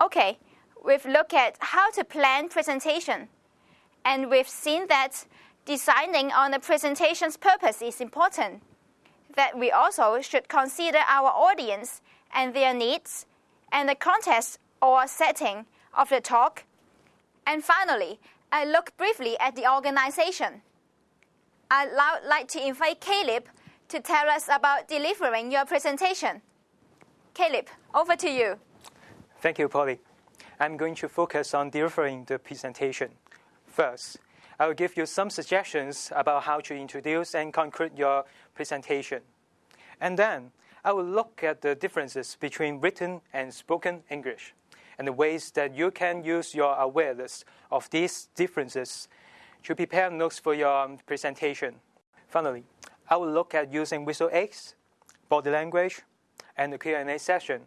Okay, we've looked at how to plan presentation, and we've seen that deciding on the presentation's purpose is important, that we also should consider our audience and their needs, and the context or setting of the talk. And finally, I look briefly at the organization. I'd like to invite Caleb to tell us about delivering your presentation. Caleb, over to you. Thank you, Polly. I'm going to focus on delivering the presentation. First, I will give you some suggestions about how to introduce and conclude your presentation. And then I will look at the differences between written and spoken English and the ways that you can use your awareness of these differences to prepare notes for your um, presentation. Finally, I will look at using visual aids, body language, and the Q&A session